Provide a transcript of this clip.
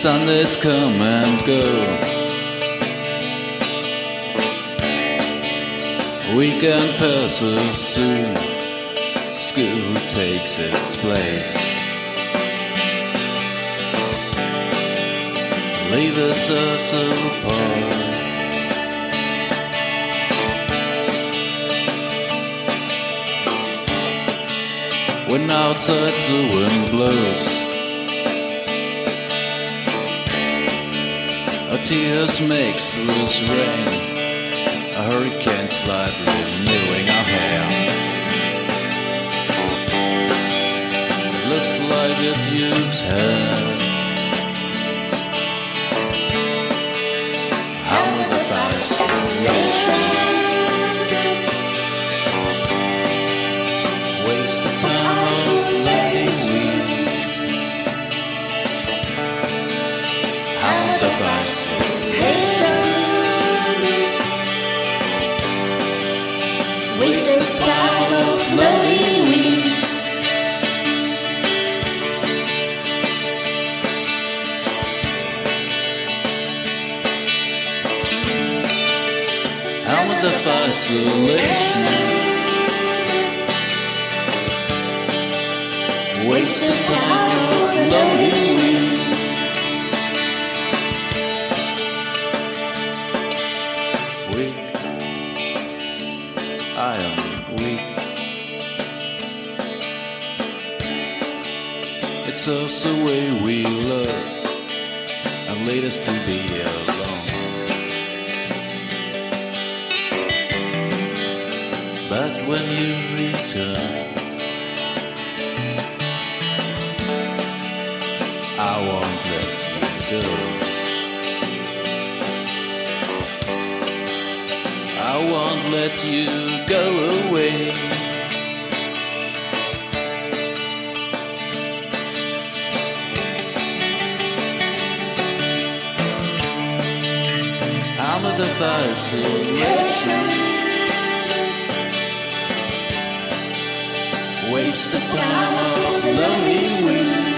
Sundays come and go. Weekend passes soon. School takes its place. Leave us us apart. When outside the wind blows, tears makes loose rain. A hurricane slightly renewing our hair. It looks like a duke's hair. How will the fascination waste the time of lonely weeks Weak, I am weak. It's us the way we love and lead us to be alone. When you return, I won't let you go. I won't let you go away. I'm a fascination. Waste the time of lonely weeks.